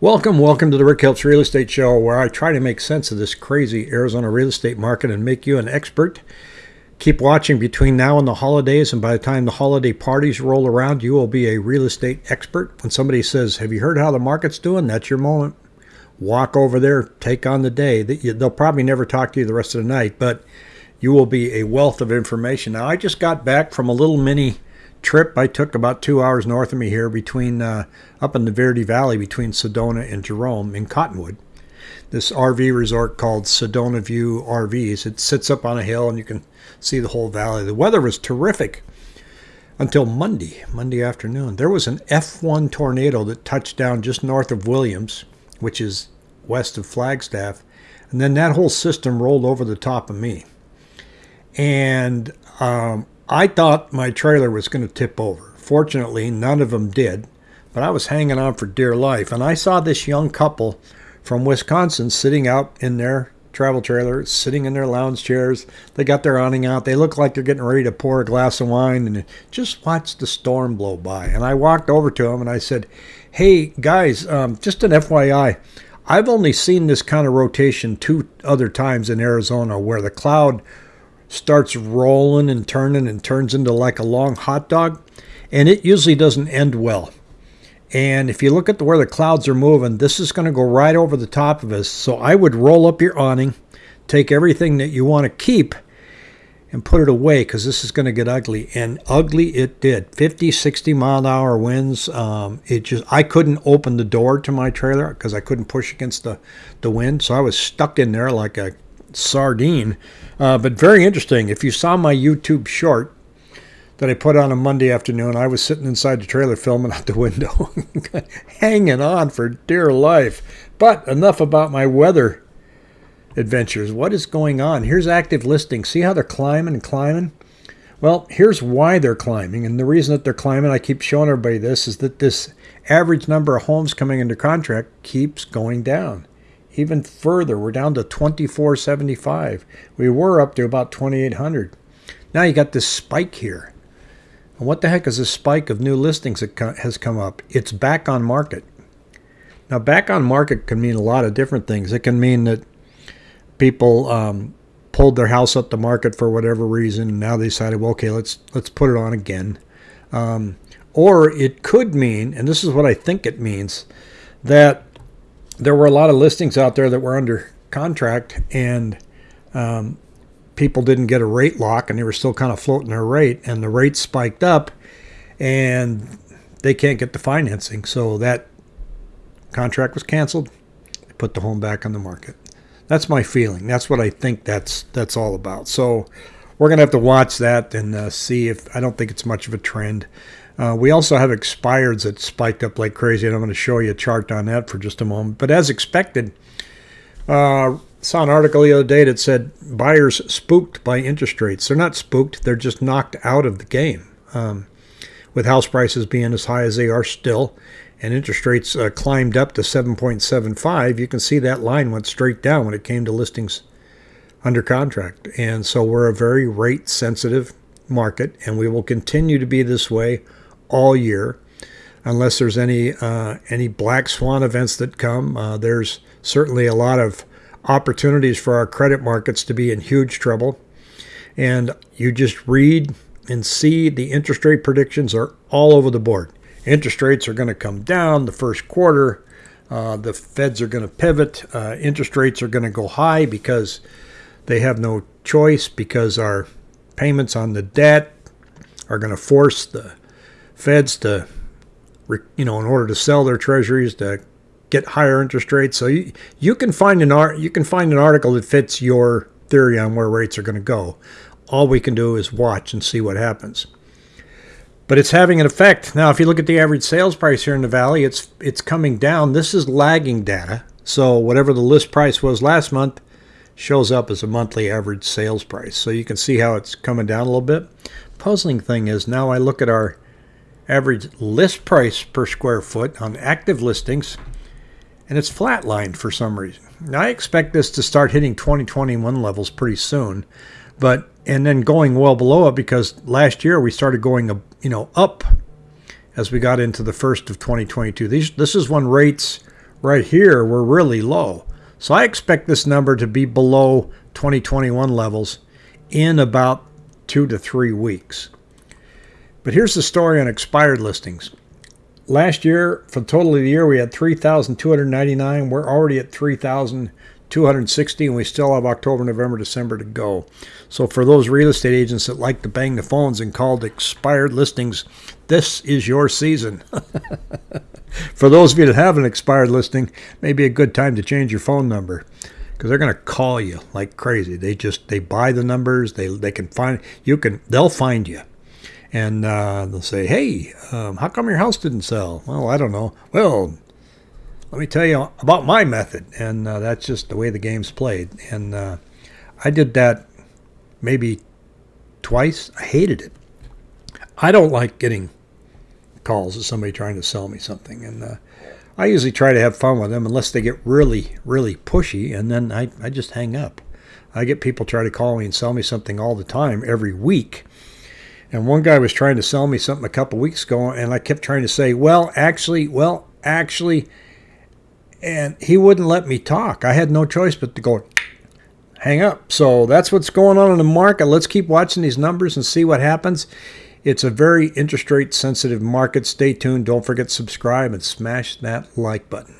Welcome, welcome to the Rick Helps Real Estate Show, where I try to make sense of this crazy Arizona real estate market and make you an expert. Keep watching between now and the holidays, and by the time the holiday parties roll around, you will be a real estate expert. When somebody says, Have you heard how the market's doing? That's your moment. Walk over there, take on the day. They'll probably never talk to you the rest of the night, but you will be a wealth of information. Now, I just got back from a little mini trip I took about two hours north of me here between uh, up in the Verde Valley between Sedona and Jerome in Cottonwood. This RV resort called Sedona View RVs. It sits up on a hill and you can see the whole valley. The weather was terrific until Monday, Monday afternoon. There was an F1 tornado that touched down just north of Williams, which is west of Flagstaff, and then that whole system rolled over the top of me. And um, I thought my trailer was going to tip over. Fortunately, none of them did, but I was hanging on for dear life. And I saw this young couple from Wisconsin sitting out in their travel trailer, sitting in their lounge chairs. They got their awning out. They look like they're getting ready to pour a glass of wine and just watch the storm blow by. And I walked over to them and I said, Hey, guys, um, just an FYI. I've only seen this kind of rotation two other times in Arizona where the cloud starts rolling and turning and turns into like a long hot dog. And it usually doesn't end well. And if you look at the, where the clouds are moving, this is going to go right over the top of us. So I would roll up your awning, take everything that you want to keep, and put it away because this is going to get ugly. And ugly it did. 50, 60 mile an hour winds. Um, it just I couldn't open the door to my trailer because I couldn't push against the, the wind. So I was stuck in there like a sardine. Uh, but very interesting. If you saw my YouTube short that I put on a Monday afternoon, I was sitting inside the trailer filming out the window, hanging on for dear life. But enough about my weather adventures. What is going on? Here's active listings. See how they're climbing and climbing? Well, here's why they're climbing. And the reason that they're climbing, I keep showing everybody this, is that this average number of homes coming into contract keeps going down even further. We're down to 2475. We were up to about 2800. Now you got this spike here. And what the heck is this spike of new listings that has come up? It's back on market. Now, back on market can mean a lot of different things. It can mean that people um, pulled their house up the market for whatever reason, and now they decided, well, okay, let's let's put it on again. Um, or it could mean, and this is what I think it means, that there were a lot of listings out there that were under contract and um, people didn't get a rate lock and they were still kind of floating their rate and the rate spiked up and they can't get the financing. So that contract was canceled. They put the home back on the market. That's my feeling. That's what I think that's that's all about. So we're gonna have to watch that and uh, see if I don't think it's much of a trend. Uh, we also have expireds that spiked up like crazy, and I'm going to show you a chart on that for just a moment. But as expected, uh, saw an article the other day that said buyers spooked by interest rates. They're not spooked; they're just knocked out of the game. Um, with house prices being as high as they are still, and interest rates uh, climbed up to 7.75, you can see that line went straight down when it came to listings under contract. And so we're a very rate sensitive market, and we will continue to be this way all year, unless there's any uh, any black swan events that come. Uh, there's certainly a lot of opportunities for our credit markets to be in huge trouble, and you just read and see the interest rate predictions are all over the board. Interest rates are going to come down the first quarter. Uh, the feds are going to pivot. Uh, interest rates are going to go high because they have no choice because our payments on the debt are going to force the feds to, you know, in order to sell their treasuries to get higher interest rates. So you, you can find an art you can find an article that fits your theory on where rates are going to go. All we can do is watch and see what happens. But it's having an effect. Now, if you look at the average sales price here in the valley, it's it's coming down. This is lagging data. So whatever the list price was last month shows up as a monthly average sales price. So you can see how it's coming down a little bit. Puzzling thing is now I look at our average list price per square foot on active listings, and it's flatlined for some reason. Now, I expect this to start hitting 2021 levels pretty soon, but and then going well below it because last year we started going you know up as we got into the first of 2022. These this is when rates right here were really low. So I expect this number to be below 2021 levels in about two to three weeks. But here's the story on expired listings. Last year, for the total of the year, we had 3,299. We're already at 3,260, and we still have October, November, December to go. So for those real estate agents that like to bang the phones and call the expired listings, this is your season. for those of you that have an expired listing, maybe a good time to change your phone number because they're going to call you like crazy. They just they buy the numbers. They they can find you can they'll find you, and uh, they'll say, "Hey, um, how come your house didn't sell?" Well, I don't know. Well, let me tell you about my method, and uh, that's just the way the game's played. And uh, I did that maybe twice. I hated it. I don't like getting calls of somebody trying to sell me something, and uh, I usually try to have fun with them unless they get really, really pushy, and then I, I just hang up. I get people try to call me and sell me something all the time, every week. And one guy was trying to sell me something a couple weeks ago, and I kept trying to say, well, actually, well, actually, and he wouldn't let me talk. I had no choice but to go hang up. So that's what's going on in the market. Let's keep watching these numbers and see what happens. It's a very interest rate sensitive market. Stay tuned. Don't forget to subscribe and smash that like button.